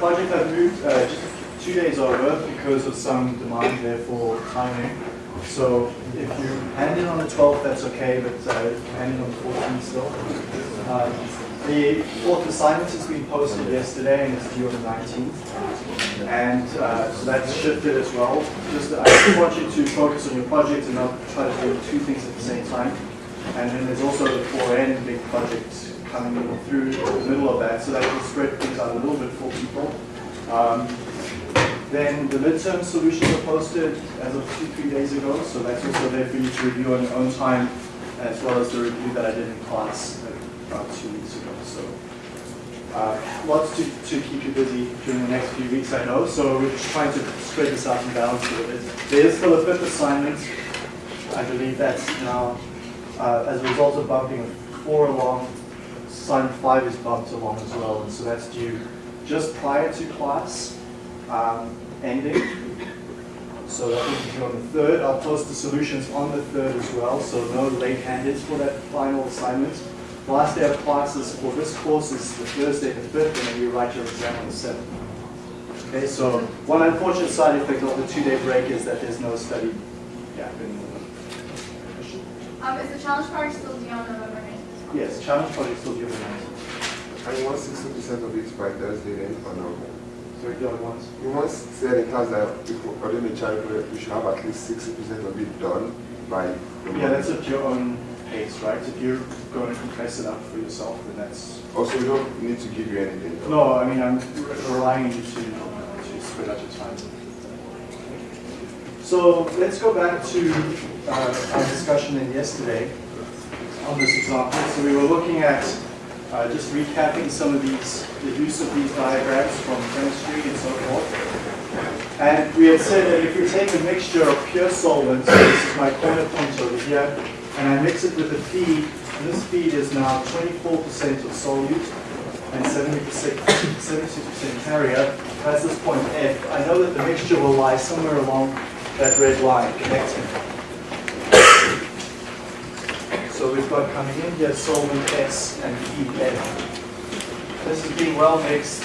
project I've moved uh, just two days over because of some demand there for timing. So if you hand in on the 12th, that's okay, but uh, hand in on the 14th still. Um, the fourth assignment has been posted yesterday and it's due on the 19th. And uh, so that's shifted as well. Just I just want you to focus on your project and not try to do two things at the same time. And then there's also the 4N big project coming in through the middle of that, so that will spread things out a little bit for people. Um, then the midterm solutions are posted as of two, three days ago, so that's also there for you to review on your own time, as well as the review that I did in class about two weeks ago. So uh, lots to, to keep you busy during the next few weeks, I know, so we're just trying to spread this out and balance it a bit. There is still a fifth assignment. I believe that's now, uh, as a result of bumping four along, assignment five is bumped along as well, and so that's due just prior to class um, ending. So that will be on the third. I'll post the solutions on the third as well, so no late handeds for that final assignment. The last day of classes for this course is the Thursday the 5th, and then you write your exam on the 7th. Okay, so one unfortunate side effect of the two-day break is that there's no study gap anymore. Um, is the challenge part still due on November 9th? Yes, challenge still on the 19th. And you want 60% of it by Thursday then, or no? Sorry, the other ones? You once said in class that before, during the challenge we should have at least 60% of it done by Yeah, that's at your own pace, right? If you're going to compress it up for yourself, then that's... Also, we don't need to give you anything. No, I mean, I'm re- relying on you to, to spread out your time. So let's go back to uh, our discussion in yesterday on this example. So we were looking at uh, just recapping some of these, the use of these diagrams from chemistry and so forth. And we had said that if you take a mixture of pure solvents, so this is my corner point over here, and I mix it with a feed, and this feed is now 24% of solute and 70%, 76% carrier, that's this point F. I know that the mixture will lie somewhere along that red line connecting. So we've got coming in here solvent S and feed F. This is being well mixed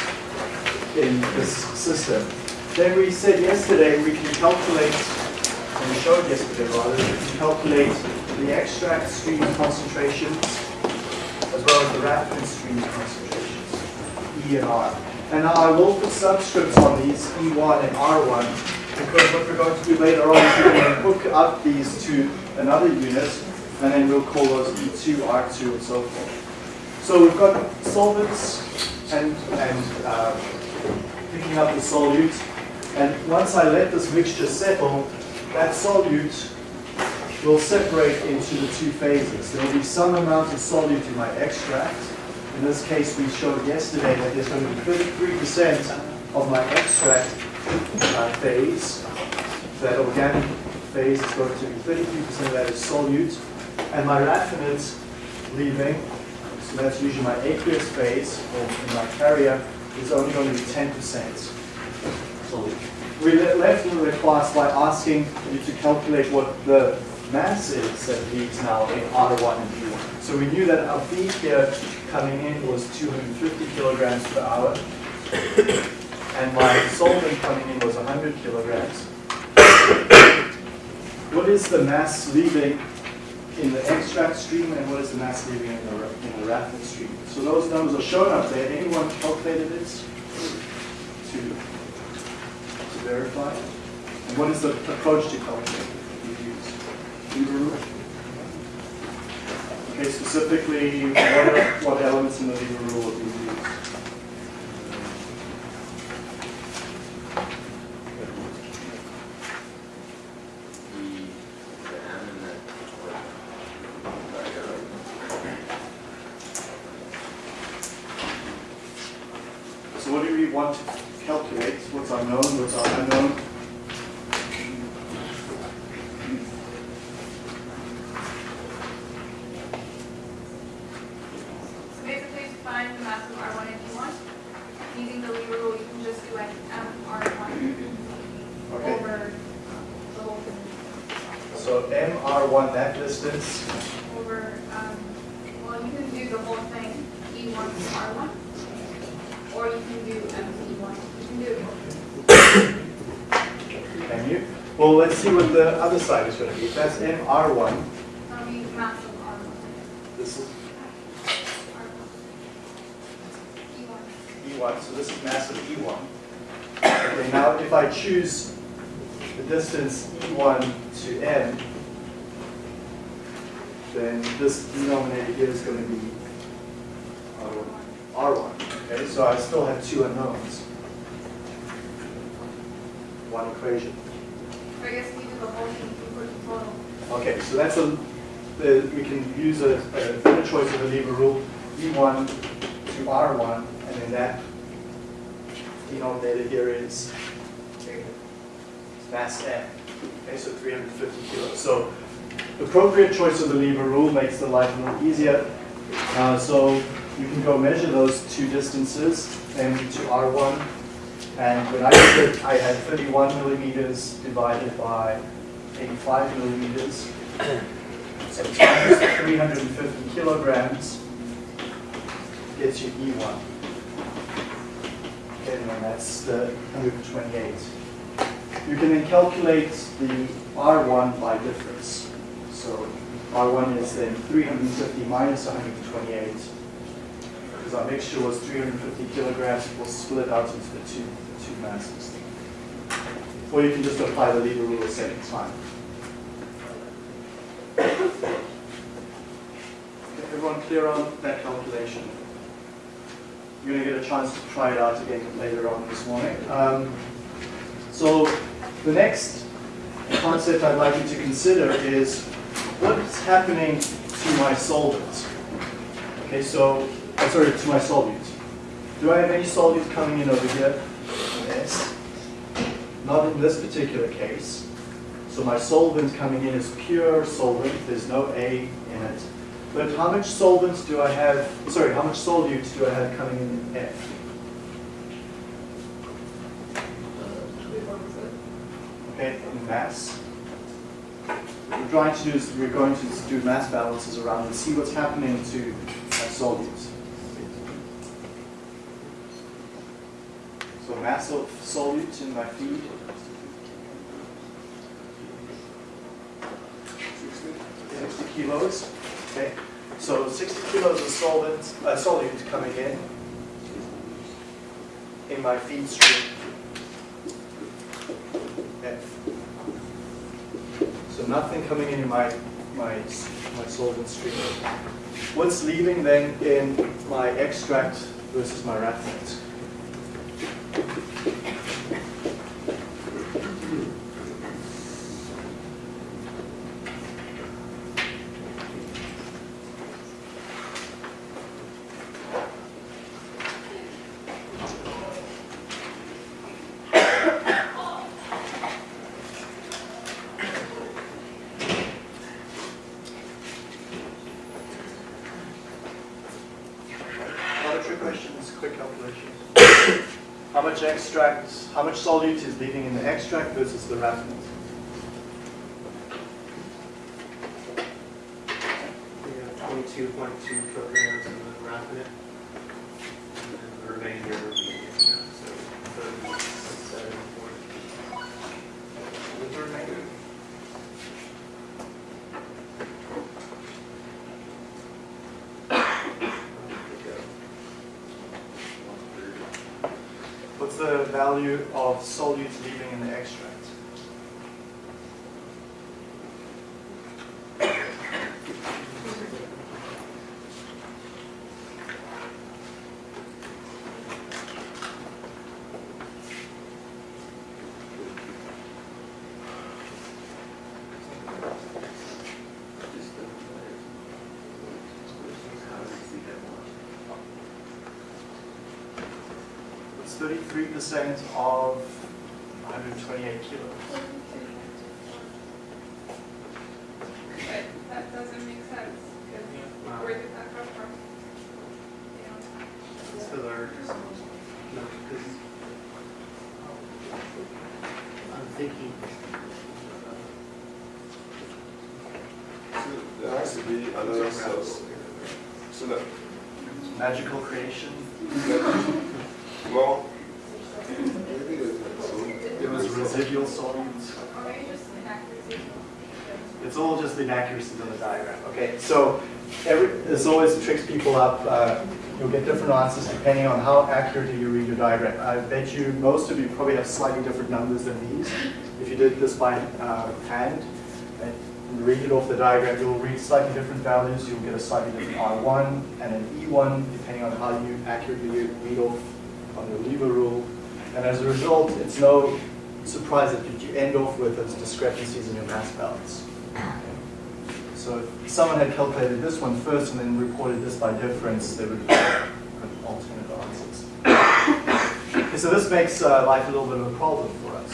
in this system. Then we said yesterday we can calculate, and we showed yesterday rather, we can calculate the extract stream concentrations as well as the raffinate stream concentrations, E and R. And now I will put subscripts on these, E1 and R1, because what we're going to do later on is we're going to hook up these to another unit, and then we'll call those E2, R2, and so forth. So we've got solvents and, and uh, picking up the solute, and once I let this mixture settle, that solute will separate into the two phases. There will be some amount of solute in my extract. In this case, we showed yesterday that there's going to be 33% of my extract uh, phase. That organic phase is going to be 33% of that is solute. And my raffinate leaving, so that's usually my aqueous phase, or my carrier, is only going to be 10% solute. We le- left the class by asking you to calculate what the mass is that leaves now in R1 and B1. So we knew that our feed here coming in was 250 kilograms per hour, and my solvent coming in was 100 kilograms. What is the mass leaving in the extract stream, and what is the mass leaving in the, in the raffinate stream? So those numbers are shown up there. Anyone calculated this to, to verify? And what is the approach to calculate that you use? Okay, specifically, what, what elements in the lever rule do you use? the, the M and the, sorry, I got it. So what do we want to calculate? What's unknown, what's unknown? So basically, to find the mass of R1 and D1, using the lever rule, you can just do like M R1 Okay. over the whole thing, So MR1, that distance, over, um, well, you can do the whole thing, E1 to R1. or you can do MC one, you can do it. Can you? Well, let's see what the other side is going to be. If that's MR1, I mean, massive R one. this is E one. E1, so this is massive E1. Okay, now if I choose the distance E1 to n, then this denominator here is going to be R1. Okay, so I still have two unknowns. One equation. I guess we do the whole thing equal to total. Okay, so that's a, the, we can use a, a choice of a lever rule, E1 to R1, and then that denominator here is mass M. Okay, so 350 kilos. So appropriate choice of the lever rule makes the life a little easier. Uh, so you can go measure those two distances, M to R1, and when I did it, I had 31 millimeters divided by 85 millimeters. So times 350 kilograms gets you E1. Okay, and that's the 128. You can then calculate the R1 by difference. So R1 is then 350 minus 128. Because our mixture was 350 kilograms, we'll split out into the two, the two masses. Or you can just apply the lever rule at the same time. Everyone clear on that calculation? You're going to get a chance to try it out again later on this morning. Um, so the next concept I'd like you to consider is what's happening to my solvent? Okay, so, sorry, to my solute. Do I have any solute coming in over here? Yes. Not in this particular case. So my solvent coming in is pure solvent, there's no A in it. But how much solvent do I have, sorry, how much solute do I have coming in F? Okay, in mass. What we're trying to do is we're going to do mass balances around and see what's happening to my solutes. So mass of solute in my feed. 60 kilos. Okay, so 60 kilos of solvent, uh, solute coming in in my feed stream. F. So nothing coming in my my my solvent stream. What's leaving then in my extract versus my raffinate a trick questions, quick calculation. How much extract, how much solute is leaving in the extract versus the raffinate? Twenty-two point two kilograms in the raffinate. And then the remainder would be, yeah, so thirty point seven point. With the remainder? What's the value of solute 33% of 128 kilos. But that doesn't make sense. Yeah. Where did that come from? Yeah. It's our, no, because I'm thinking. There has to be another source. So that magical creation. It's all just inaccuracies on the diagram, okay? So every, this always tricks people up. Uh, You'll get different answers depending on how accurately you read your diagram. I bet you most of you probably have slightly different numbers than these. If you did this by uh, hand and read it off the diagram, you'll read slightly different values. You'll get a slightly different R1 and an E1 depending on how you accurately read off on your lever rule. And as a result, it's no surprise that you end off with those discrepancies in your mass balance. So if someone had calculated this one first and then reported this by difference, they would have alternate answers. Okay, so this makes uh, life a little bit of a problem for us.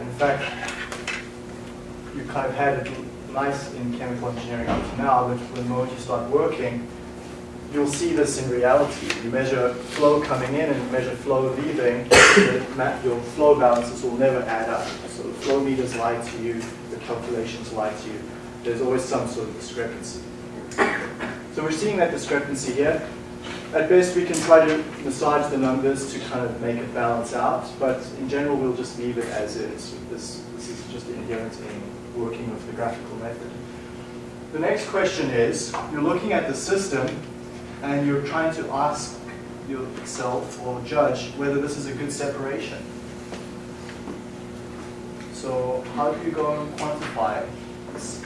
In fact, you kind of had it nice in chemical engineering up to now, but when the moment you start working, you'll see this in reality. You measure flow coming in and measure flow leaving, your flow balances will never add up. So the flow meters lie to you, calculations lie to you. There's always some sort of discrepancy. So we're seeing that discrepancy here. At best, we can try to massage the numbers to kind of make it balance out, but in general, we'll just leave it as is. This, this is just inherent in working with the graphical method. The next question is, you're looking at the system and you're trying to ask yourself or judge whether this is a good separation. So how do you go and quantify this?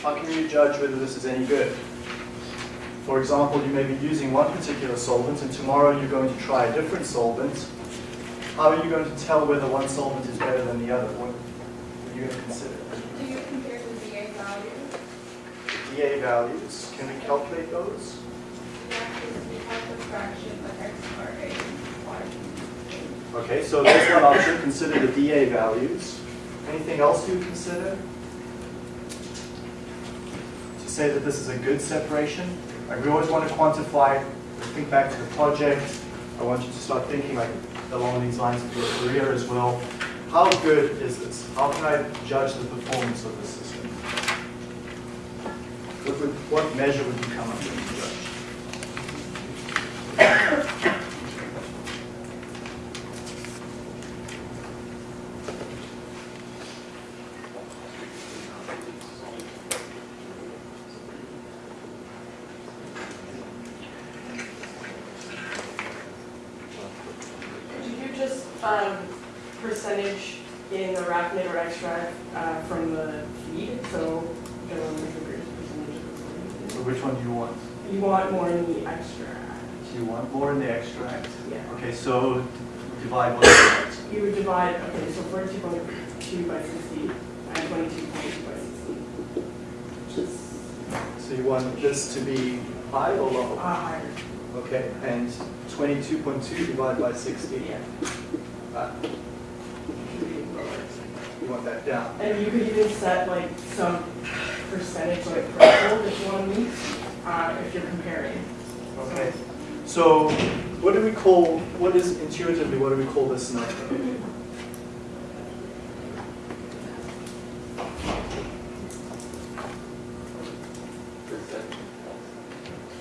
How can you judge whether this is any good? For example, you may be using one particular solvent and tomorrow you're going to try a different solvent. How are you going to tell whether one solvent is better than the other? What are you going to consider? Do you compare the DA value? DA values, can we calculate those? That is the type of fraction of X or A Y. Okay, so that's one option, consider the DA values. Anything else you consider? To say that this is a good separation? Like we always want to quantify, think back to the project. I want you to start thinking like along these lines of your career as well. How good is this? How can I judge the performance of the system? What, would, what measure would you come up with to judge? Do you just um, percentage in the raffinate or extract uh, from the feed? So general liquid percentage of So which one do you want? the You want more in the extract. Do you want more in the extract? Yeah. Okay, so divide one by You would divide, okay, so 42.2 by 60 and 22.2 by 60. Which is So you want this to be high or uh, low? higher. Okay, and 22.2 divided by 60, Yeah. uh, you want that down. And you could even set like some percentage like threshold if you want to meet, uh, if you're comparing. Okay, so what do we call, what is intuitively, what do we call this number?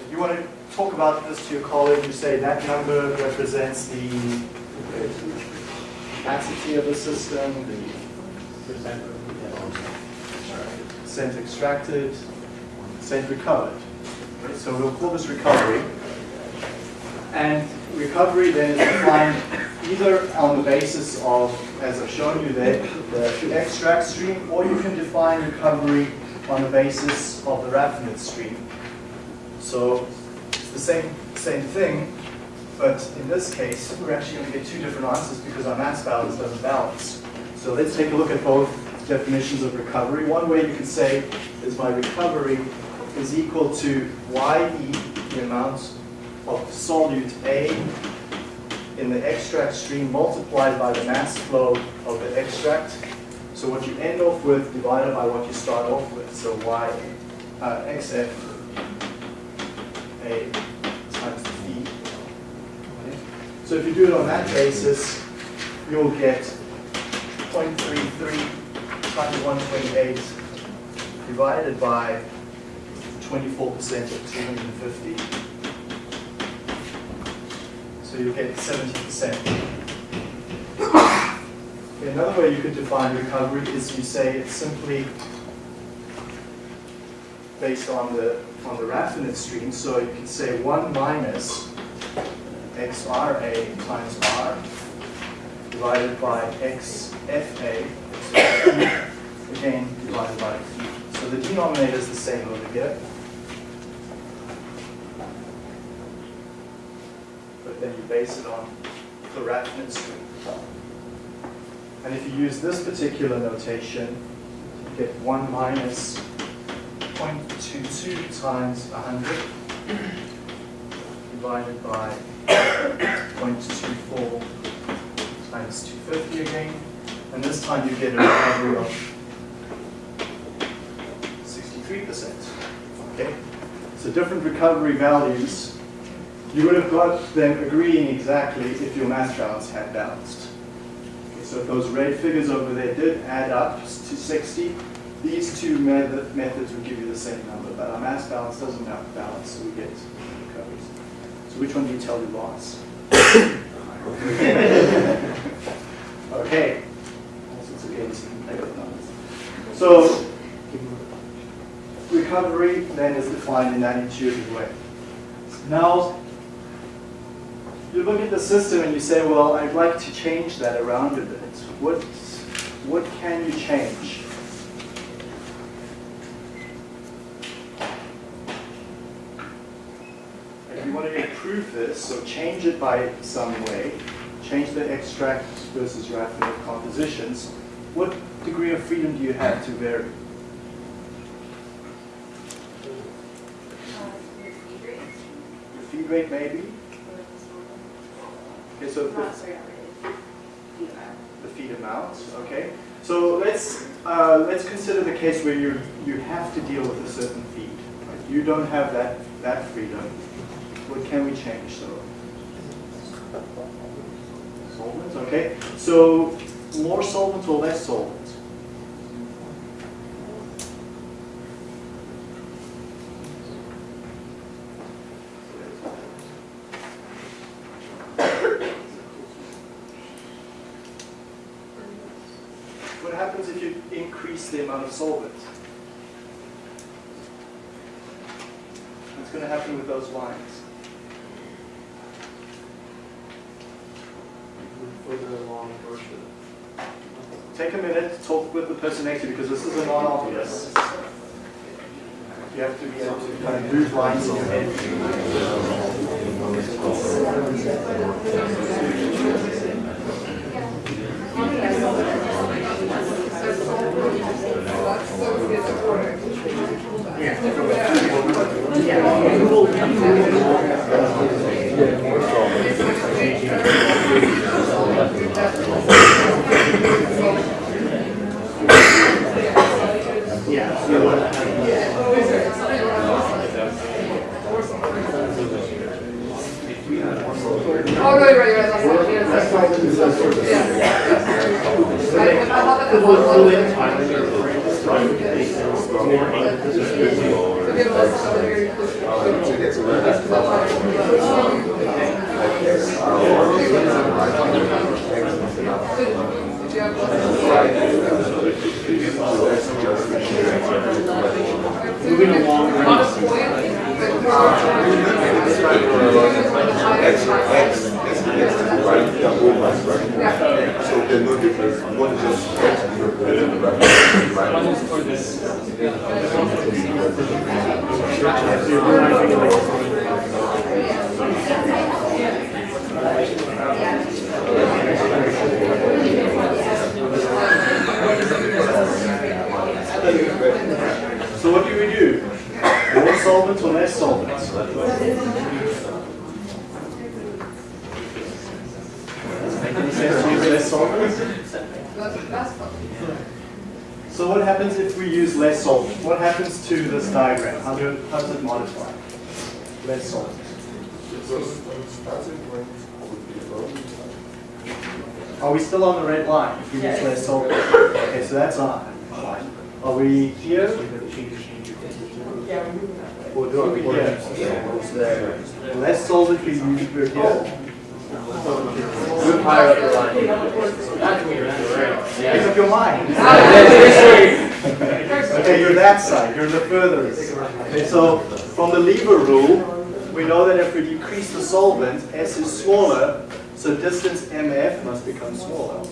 If you want to talk about this to your colleague, you say that number represents the capacity of the system, the percent percent extracted, percent recovered. So we'll call this recovery. And recovery then is defined either on the basis of, as I've shown you there, the extract stream, or you can define recovery on the basis of the raffinate stream. So it's the same, same thing, but in this case, we're actually going to get two different answers because our mass balance doesn't balance. So let's take a look at both definitions of recovery. One way you can say is my recovery is equal to YE, the amount of solute A in the extract stream multiplied by the mass flow of the extract. So what you end off with divided by what you start off with. So Y, uh, XF A times V. So if you do it on that basis, you'll get 0.33 times 128 divided by 24% of 250. So you'll get 70%. Okay, another way you could define recovery is you say it's simply based on the, on the raffinate stream. So you can say 1 minus XRA times R divided by XFA, again divided by feet. So the denominator is the same over here. But then you base it on the raffinate stream. And if you use this particular notation, you get 1 minus 0.22 times 100 divided by 0.24 times 250 again. And this time you get a recovery of 63%. Okay? So different recovery values, you would have got them agreeing exactly if your mass balance had balanced. Okay, so if those red figures over there did add up to 60, these two method, methods would give you the same number, but our mass balance doesn't have balance, so we get recoveries. So which one do you tell your boss? okay. So recovery then is defined in that intuitive way. Now, you look at the system and you say, well, I'd like to change that around a bit. What, what can you change? If you want to improve this, so change it by some way, change the extract versus raffinate compositions, what degree of freedom do you have to vary? Uh, your feed rate? Your feed rate maybe? Okay, so the, sorry, not really. Feed amount. the feed amount, okay? So let's, uh, let's consider the case where you, you have to deal with a certain feed. right? You don't have that, that freedom. What can we change, so? Solvent, okay? So more solvent or less solvent? What happens if you increase the amount of solvent? What's going to happen with those lines? Further along. Take a minute to talk with the person next to you because this is a non-obvious. You have to be able to kind of move lines in your head. Thank you. Moving along. X, X, X, right? So there's no difference. One is just? So what do we do? More solvent or less solvent? Make any sense to use less solvent? That's, that's fun. So what happens if we use less solvent? What happens to this diagram? How, do, how does it modify? Less solvent. So starting point would be from Are we still on the red line if we use less solvent? Okay, so that's on. Are we here? Yeah, we're moving that way. Or do we here? Less solvent we use we're here. Oh. Move higher up the line. Okay, That's weird, right? Make Yeah. up your mind. Okay, you're that side, you're the furthest. Okay, so from the lever rule, we know that if we decrease the solvent, S is smaller, so distance MF must become smaller.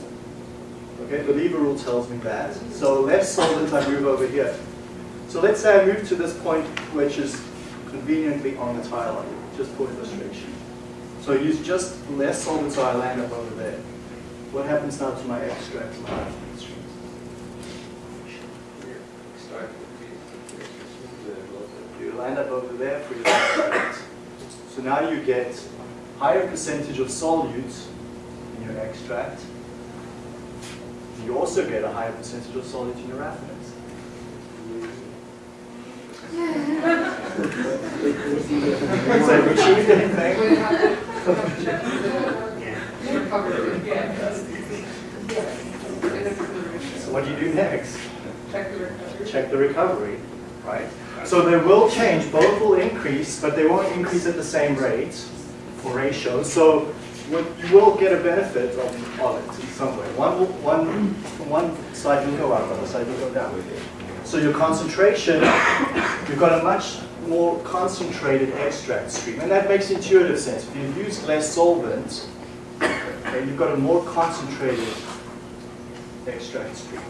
Okay, the lever rule tells me that. So less solvent, I move over here. So let's say I move to this point which is conveniently on the tie line, just for illustration. So I use just less solvent, so I land up over there. What happens now to my extract, the- You land up over there for your extract. So now you get higher percentage of solutes in your extract. You also get a higher percentage of solute in your raffinates. So have you achieved anything? So what do you do next? Check the recovery, right? So they will change, both will increase, but they won't increase at the same rate for ratios. So what you will get a benefit of, of it in some way. One, will- one, from one side will go up, other side will go down. So your concentration, you've got a much more concentrated extract stream, and that makes intuitive sense. If you use less solvent, okay, you've got a more concentrated extract stream.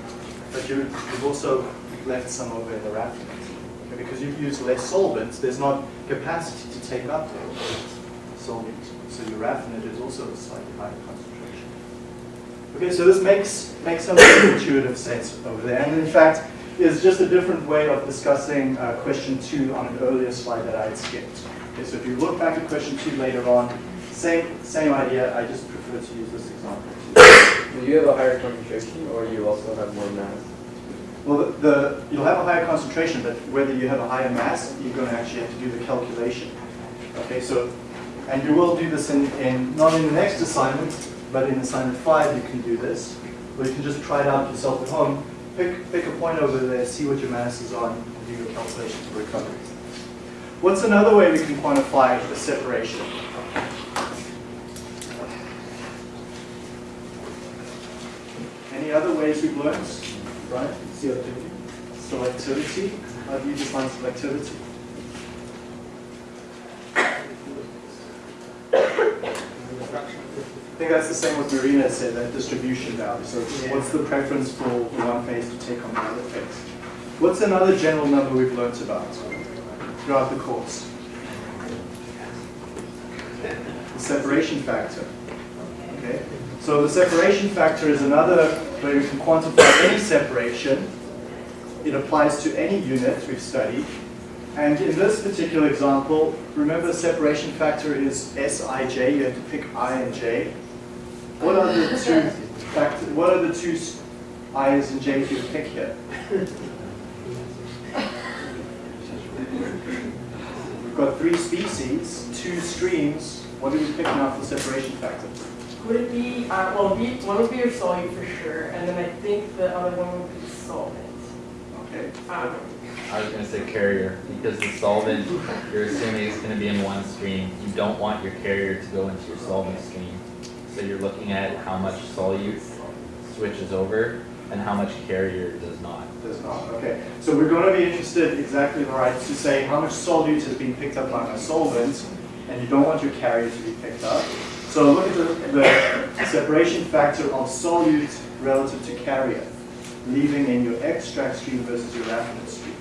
But you, you've also left some over in the raffinate. Okay, because you've used less solvents, there's not capacity to take up the solvent. So your raffinate is also a slightly higher concentration. Okay, so this makes, makes some intuitive sense over there. And in fact, is just a different way of discussing uh, question two on an earlier slide that I had skipped. Okay, so if you look back at question two later on, same, same idea, I just prefer to use this example. Do you have a higher concentration or you also have more mass? Well, the, the, you'll have a higher concentration, but whether you have a higher mass, you're going to actually have to do the calculation. Okay, so, and you will do this in, in, not in the next assignment, but in assignment five, you can do this. Or you can just try it out yourself at home. Pick, pick a point over there, see what your mass is on, and do your calculation for recovery. What's another way we can quantify the separation? Any other ways we've learned? Right? Selectivity. Selectivity. How do you define selectivity? I think that's the same what Marina said, that distribution value. So what's the preference for one phase to take on the other phase? What's another general number we've learnt about throughout the course? The separation factor. Okay? So the separation factor is another way we can quantify any separation. It applies to any unit we've studied. And in this particular example, remember the separation factor is Sij, you have to pick i and j. What are the two factors, what are the two i's and j's you pick here? We've got three species, two streams. What are we picking out for separation factor? Would it be, uh, well, be, one would be your solute for sure, and then I think the other one would be solvent. Okay. Um, I was gonna say carrier, because the solvent, you're assuming it's gonna be in one stream. You don't want your carrier to go into your solvent stream. So you're looking at how much solute switches over and how much carrier does not. Does not, okay. So we're going to be interested exactly right to say how much solute has been picked up by my solvent, and you don't want your carrier to be picked up. So look at the, the separation factor of solute relative to carrier, leaving in your extract stream versus your raffinate stream.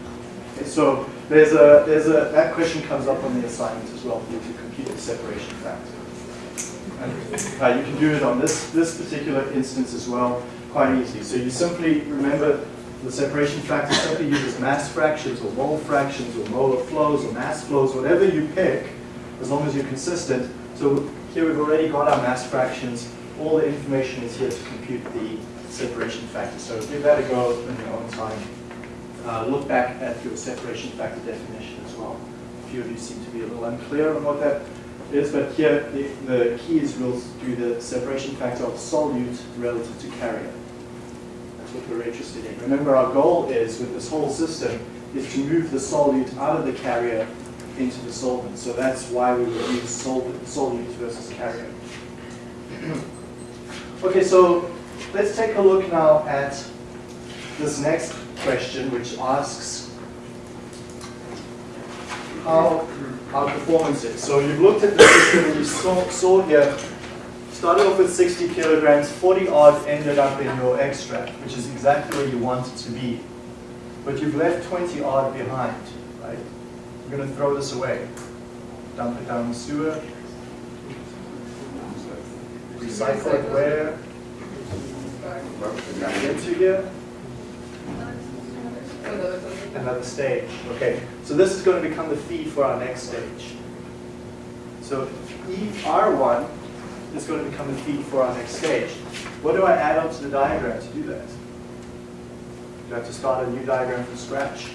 Okay, so there's a, there's a, that question comes up on the assignment as well you to compute the separation factor. Uh, you can do it on this, this particular instance as well, quite easily. So you simply remember the separation factor simply uses mass fractions or mole fractions or molar flows or mass flows, whatever you pick, as long as you're consistent. So here we've already got our mass fractions. All the information is here to compute the separation factor. So give that a go in your own time. Uh, look back at your separation factor definition as well. A few of you seem to be a little unclear on what that is, but here the, the key is we'll do the separation factor of solute relative to carrier. That's what we're interested in. Remember, our goal is with this whole system is to move the solute out of the carrier into the solvent. So that's why we would use solvent, solute versus carrier. Okay, so let's take a look now at this next question, which asks how our performance is. So you've looked at the system and you saw, saw here, started off with 60 kilograms, 40 odd ended up in your extract, which is exactly where you want it to be. But you've left 20 odd behind, right? You're going to throw this away. Dump it down the sewer. Recycle it where? Back into here. Another stage. Okay, so this is going to become the feed for our next stage. So ER1 is going to become the feed for our next stage. What do I add onto the diagram to do that? Do I have to start a new diagram from scratch?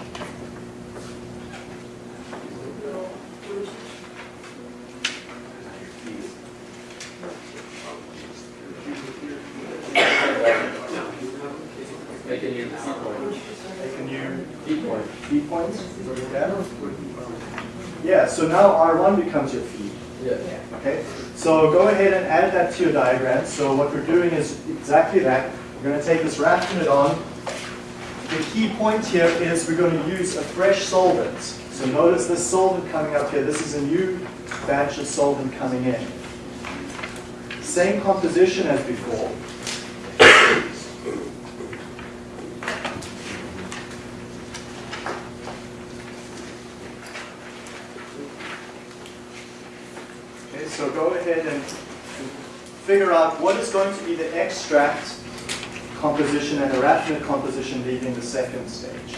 Make a new key point. Make a new Key point. feed points? Yeah. Yeah, so now R1 becomes your feed. Yeah. Okay, so go ahead and add that to your diagram. So what we're doing is exactly that. We're going to take this raffinate on. The key point here is we're going to use a fresh solvent. So notice this solvent coming up here. This is a new batch of solvent coming in. Same composition as before. So go ahead and figure out what is going to be the extract composition and raffinate composition leaving the second stage.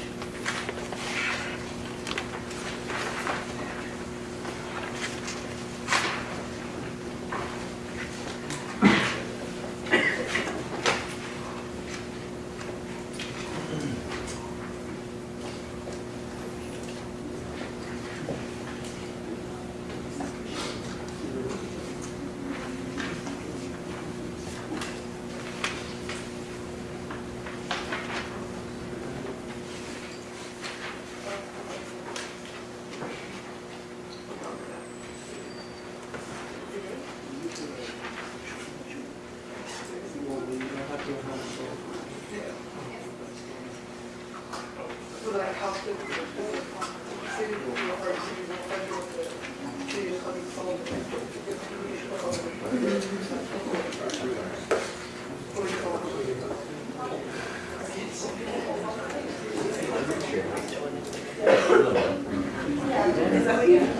So that helps with the city, the first city, the federal, the city of Huntington Falls.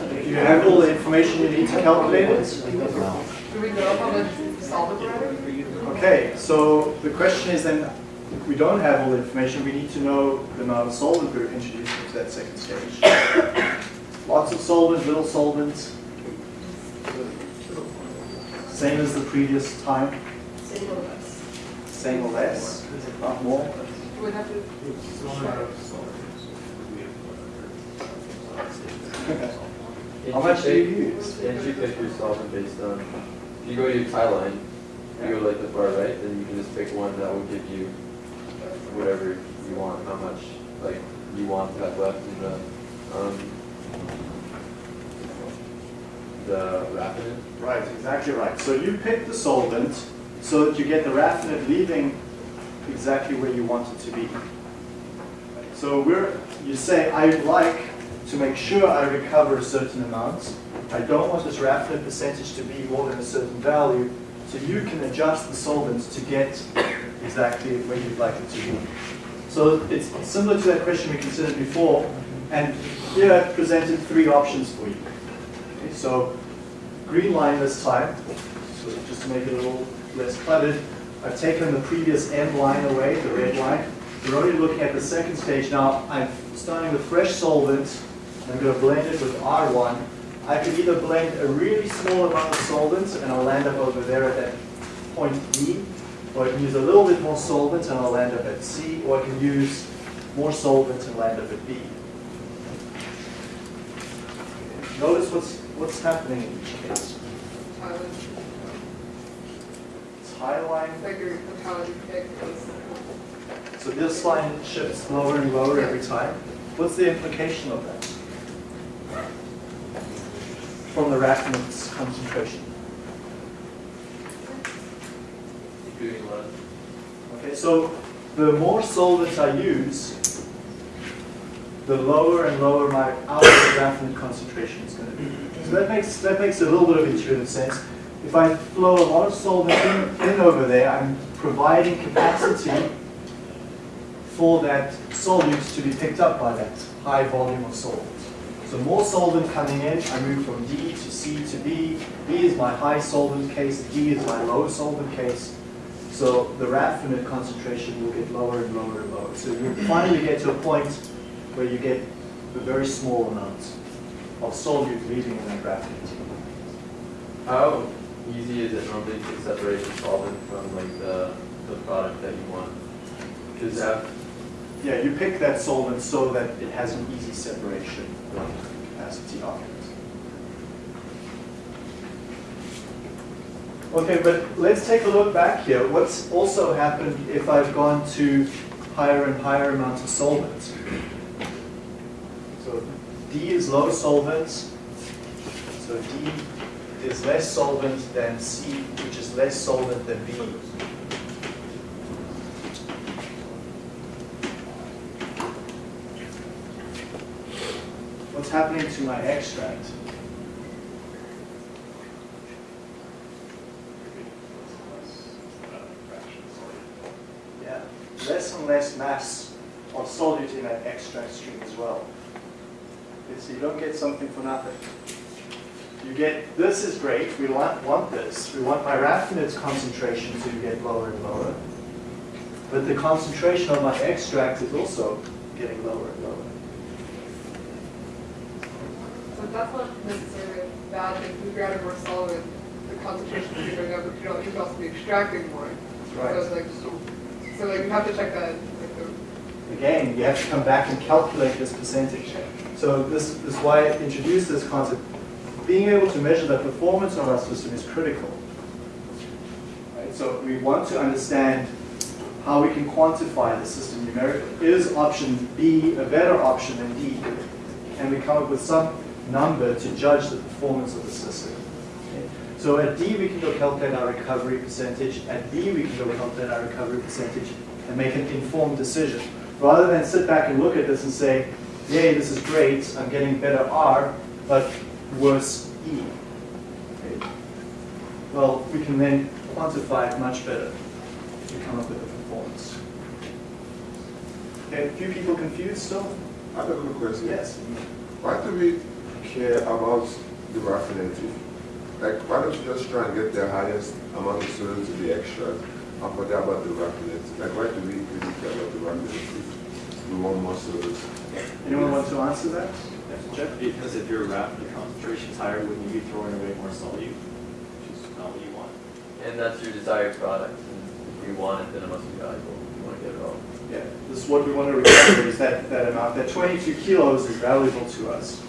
Do you have all the information you need to calculate it? Do we know how much solvent we're adding? Okay, so the question is then, if we don't have all the information, we need to know the amount of solvent we're introducing to that second stage. Lots of solvent, little solvent. Same as the previous time, Same or less. same or less, not more. We have to? How much do you use? Didn't you pick your solvent based on, if you go to your tie line, you go like the far right, then you can just pick one that will give you whatever you want, how much, like, you want to have left in the, um, the raffinate. Right, exactly right. So you pick the solvent so that you get the raffinate leaving exactly where you want it to be. So we're, you say, I'd like to make sure I recover a certain amount. I don't want this raffinate percentage to be more than a certain value. So you can adjust the solvents to get exactly where you'd like it to be. So it's similar to that question we considered before. And here I've presented three options for you. Okay, so green line this time, so just to make it a little less cluttered. I've taken the previous M line away, the red line. We're only looking at the second stage now. I'm starting with fresh solvent. I'm going to blend it with R1. I could either blend a really small amount of solvent and I'll land up over there at that point D, or I can use a little bit more solvent and I'll land up at C, or I can use more solvent and land up at B. Notice what's, what's happening in each case. Tie line, so this line shifts lower and lower every time. What's the implication of that? From the raffinate's concentration. Okay, so the more solvents I use, the lower and lower my outer raffinate concentration is going to be. So that makes that makes a little bit of intuitive sense. If I flow a lot of solvent in, in over there, I'm providing capacity for that solute to be picked up by that high volume of solvent. So more solvent coming in, I move from D to C to B. B is my high solvent case, D is my low solvent case. So the raffinate concentration will get lower and lower and lower. So you finally get to a point where you get a very small amount of solute leaving in that raffinate. How easy is it normally to separate the solvent from like the, the product that you want? Because Yeah, you pick that solvent so that it has an easy separation capacity it. Okay, but let's take a look back here. What's also happened if I've gone to higher and higher amounts of solvent? So D is low solvent. So D is less solvent than C, which is less solvent than B. What's happening to my extract? Yeah, less and less mass of solute in that extract stream as well. Okay, so you don't get something for nothing. You get, this is great, we want, want this. We want my raffinate's concentration to get lower and lower. But the concentration of my extract is also getting lower and lower. So that's not necessarily a bad thing, if you're adding more solvent, the concentration is going up, but you know, you could also be extracting more. So it's like, so like you have to check that, like the Again, you have to come back and calculate this percentage. So this, this is why I introduced this concept. Being able to measure the performance of our system is critical. Right? So we want to understand how we can quantify the system numerically. Is option B a better option than D? Can we come up with some number to judge the performance of the system? Okay? So at D, we can go calculate our recovery percentage. At B, we can go calculate our recovery percentage and make an informed decision. Rather than sit back and look at this and say, yay, this is great, I'm getting better R, but worse E. Okay. Well, we can then quantify it much better to come up with a performance. Okay, a few people confused still? I have a question. Yes. Why do we care about the raffinate? Like, why don't you just try and get the highest amount of solute to the extract and forget about the raffinate? Like, why do we really care about the raffinate if we want more solute? Anyone want to answer that? Jeff? Because if your raffinate concentration is higher, wouldn't you be throwing away more solute? Which is not what you want. And that's your desired product. And if you want it, then it must be valuable. You want to get it all. Yeah, this is what we want to recover is that, that amount. That 22 kilos is valuable to us.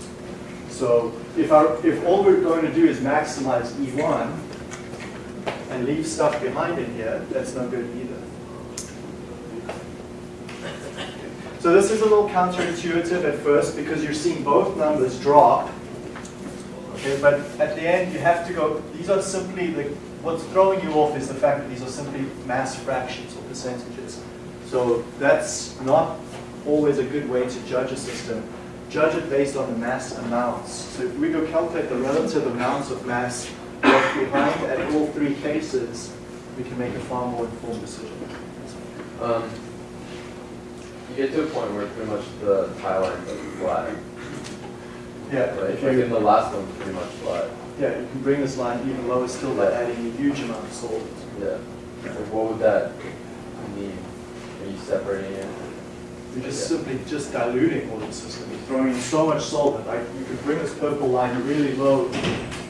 So if our, if all we're going to do is maximize E1 and leave stuff behind in here, that's not good either. So this is a little counterintuitive at first because you're seeing both numbers drop. Okay, but at the end you have to go, these are simply, the, what's throwing you off is the fact that these are simply mass fractions or percentages. So that's not always a good way to judge a system. Judge it based on the mass amounts. So if we go calculate the relative amounts of mass left behind at all three cases, we can make a far more informed decision. Um, you get to a point where pretty much the tie line is flat. Yeah, Right? if Like you, in the last one, pretty much flat. yeah, you can bring this line even lower still by adding a huge amount of salt. Yeah. So what would that mean? Are you separating it? You're just simply just diluting all the system. You're throwing in so much solvent. Like you could bring this purple line really low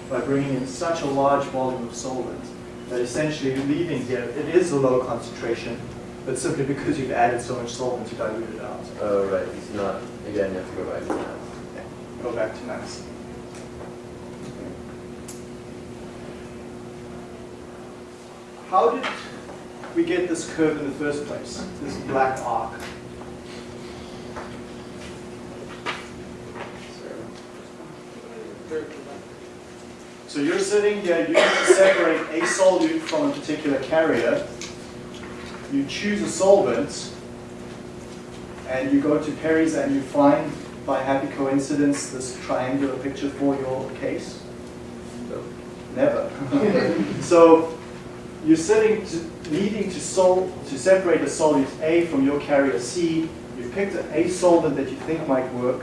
by bringing in such a large volume of solvent that essentially you're leaving here, it is a low concentration, but simply because you've added so much solvent to dilute it out. Oh, right. It's not, again, you have to go back to that. Go back to mass. How did we get this curve in the first place, this black arc? So you're sitting here, you need to separate a solute from a particular carrier. you choose a solvent, and you go to Perry's and you find, by happy coincidence, this triangular picture for your case? Never. so you're sitting to, needing to solve to separate a solute A from your carrier C. You've picked a solvent that you think might work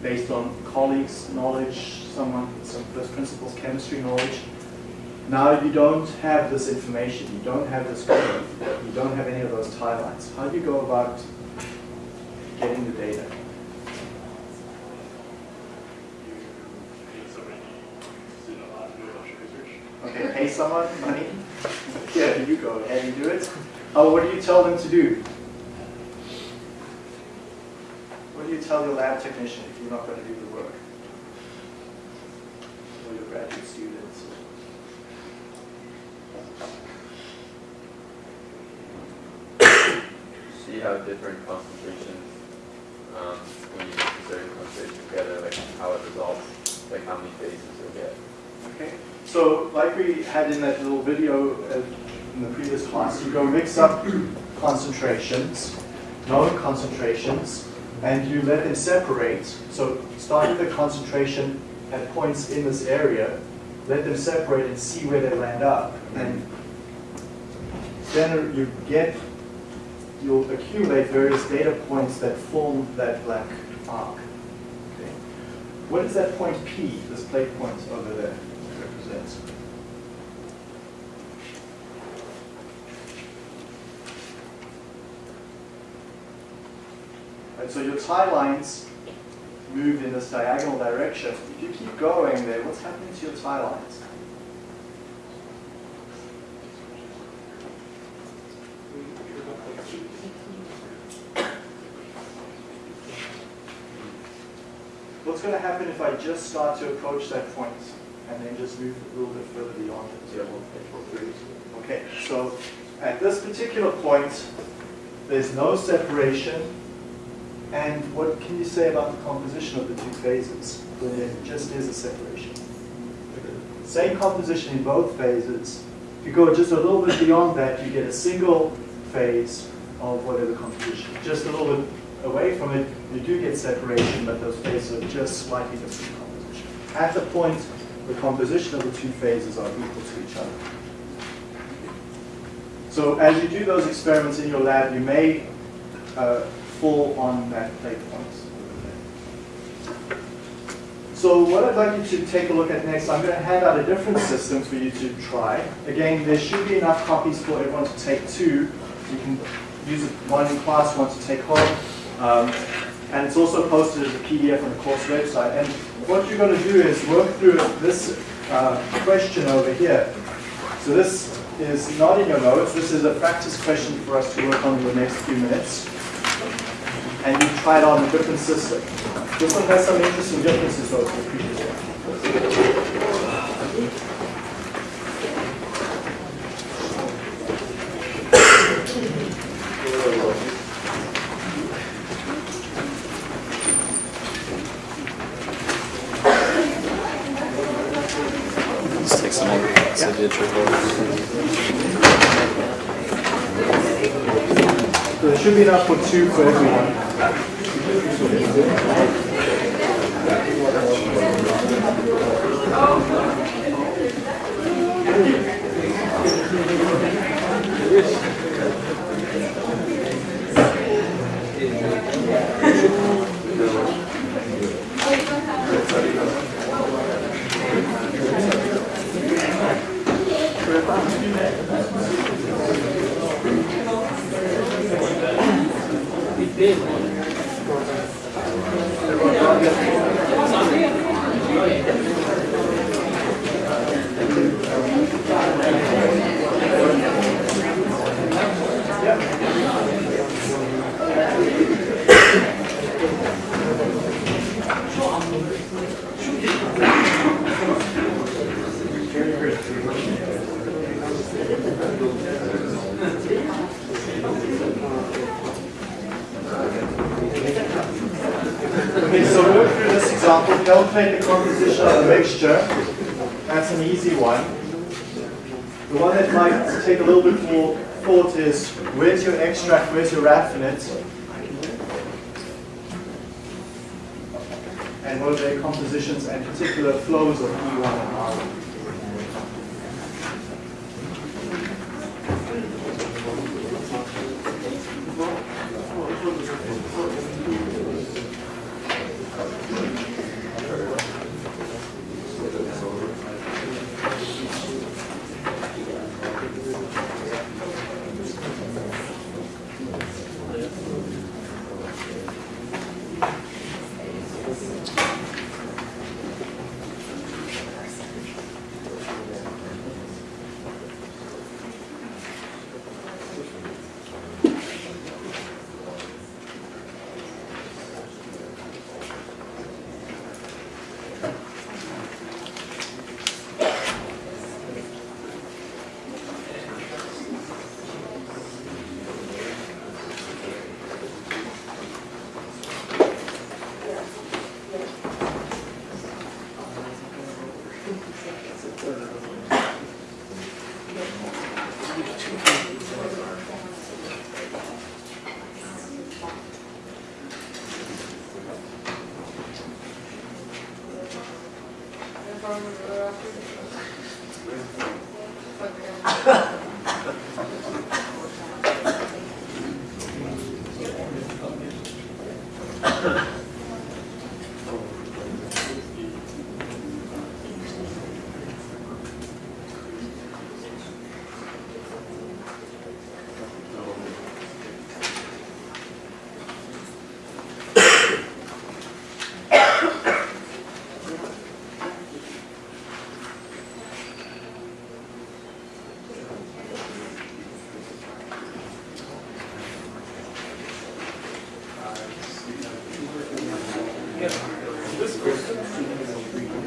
based on colleagues' knowledge, someone some first principles chemistry knowledge. Now you don't have this information, you don't have this code, you don't have any of those tie lines. How do you go about getting the data? Okay, pay someone money. Yeah, you go ahead and do it. Oh, what do you tell them to do? What do you tell your lab technician if you're not going to do the work? Or your graduate students? See how different concentrations, um, when you mix certain concentration together, like how it results, like how many phases you'll get. Okay. So like we had in that little video uh, in the previous class, you go mix up concentrations, known concentrations, and you let them separate. So start with the concentration at points in this area, let them separate and see where they land up. And then you get, you'll accumulate various data points that form that black arc. Okay. What is that point P, this plait point over there, represents? Right, so your tie lines move in this diagonal direction. If you keep going there, what's happening to your tie lines? What's going to happen if I just start to approach that point and then just move a little bit further beyond it? Okay, so at this particular point, there's no separation. And what can you say about the composition of the two phases when there just is a separation? Same composition in both phases. If you go just a little bit beyond that, you get a single phase of whatever composition. Just a little bit away from it, you do get separation, but those phases are just slightly different composition. At the point, the composition of the two phases are equal to each other. So as you do those experiments in your lab, you may uh, fall on that plait point. So what I'd like you to take a look at next, I'm going to hand out a different system for you to try. Again, there should be enough copies for everyone to take two. You can use one in class, one to take home. Um, and it's also posted as a PDF on the course website. And what you're going to do is work through this uh, question over here. So this is not in your notes. This is a practice question for us to work on in the next few minutes. And you try it on a different system. This one has some interesting differences though to the previous one. Let's take some more signature. So there should be enough for two for everyone.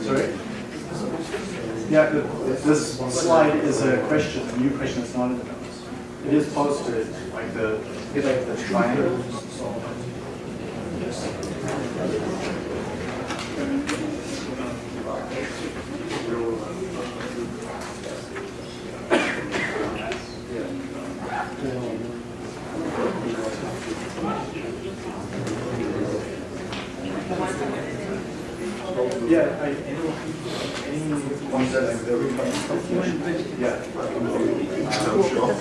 Sorry? Yeah, this slide is a question, a new question, it's not in the notes. It is posted, like the, like the triangle. Yeah, I, any, ones that like the yeah. I'm sure.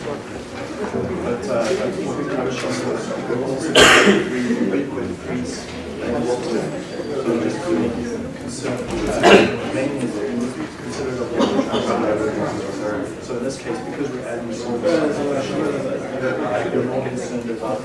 But, uh, I think I was showing that there was also three liquid increase uh, mainly consider the So in this case, because we're adding solvent, they're more concerned about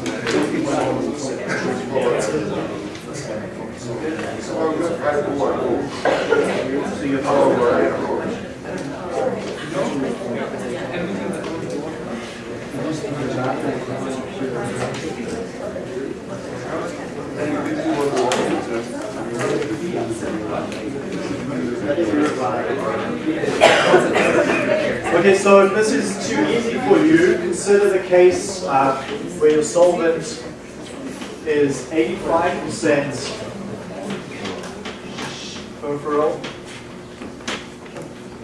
Okay, so if this is too easy for you, consider the case uh, where your solvent is 85%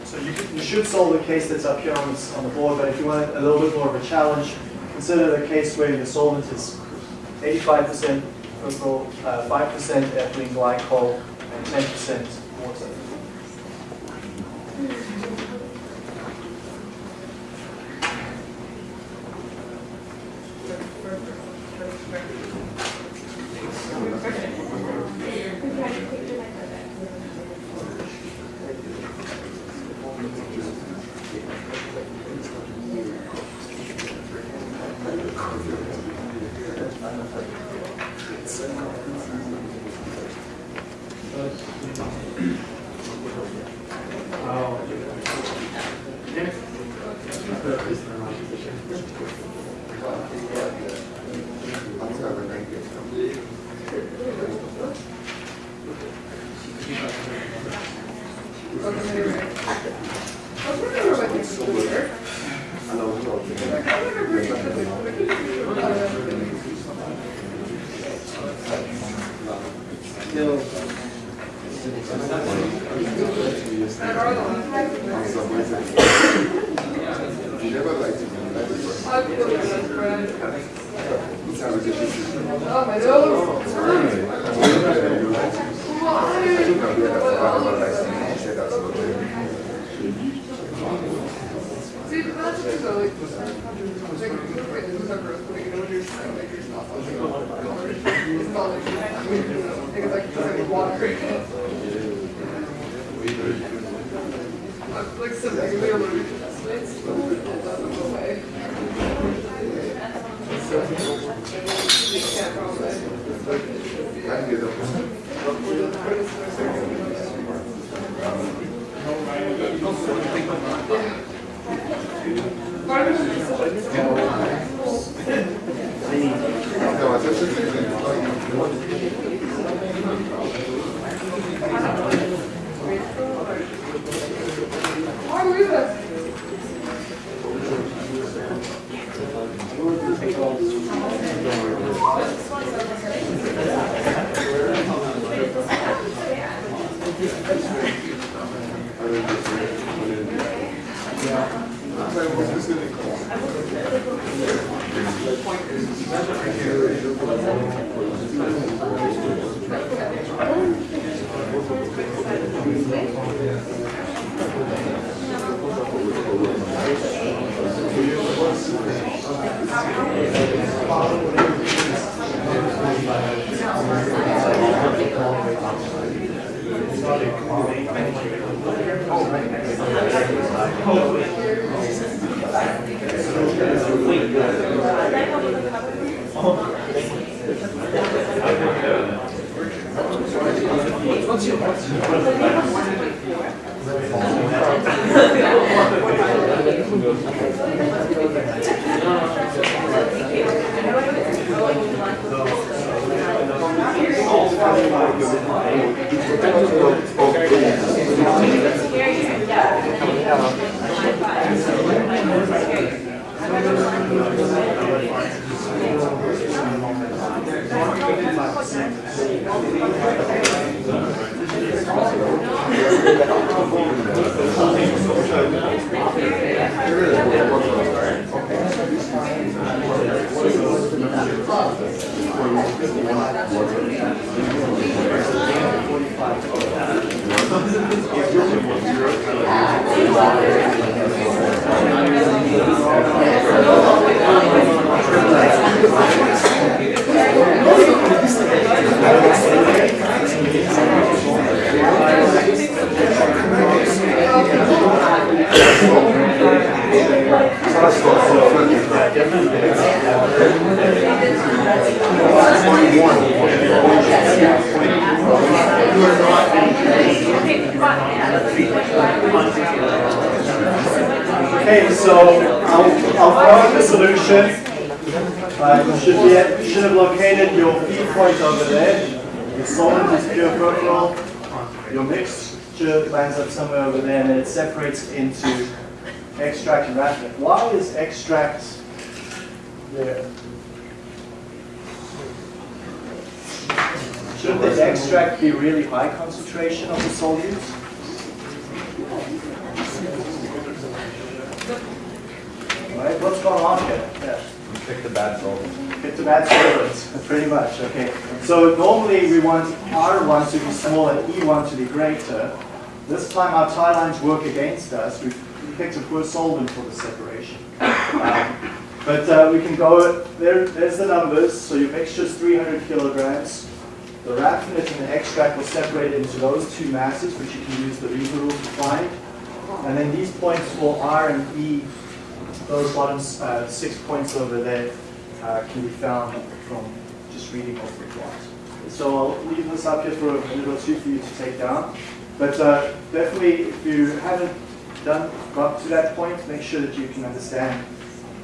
So you, you should solve the case that's up here on, this, on the board, but if you want a little bit more of a challenge, consider the case where your solvent is 85% overall, uh, 5% ethylene glycol, and 10% Uh, you should be you should have located your feed point over there. Your solvent is pure furfural. Your mixture lands up somewhere over there, and it separates into extract and raffinate. Why is extract there? Should the extract be really high concentration of the solutes? Right, what's going on here? Yeah. Pick the bad solvent. Pick the bad solvents, pretty much, okay. So normally we want R1 to be small and E1 to be greater. This time our tie lines work against us. We've picked a poor solvent for the separation. Um, But uh, we can go, there, there's the numbers. So your mixture is 300 kilograms. The raffinate and the extract will separate into those two masses, which you can use the lever rule to find. And then these points for R and E, those bottom uh, six points over there, uh, can be found from just reading off the plot. So I'll leave this up here for a or two for you to take down. But uh, definitely, if you haven't done got to that point, make sure that you can understand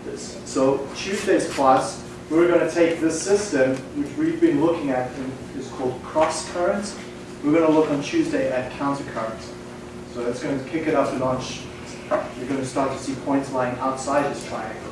this. So Tuesday's class, we're going to take this system, which we've been looking at, and is called cross current. We're going to look on Tuesday at counter current. So that's going to kick it up a notch. You're going to start to see points lying outside this triangle.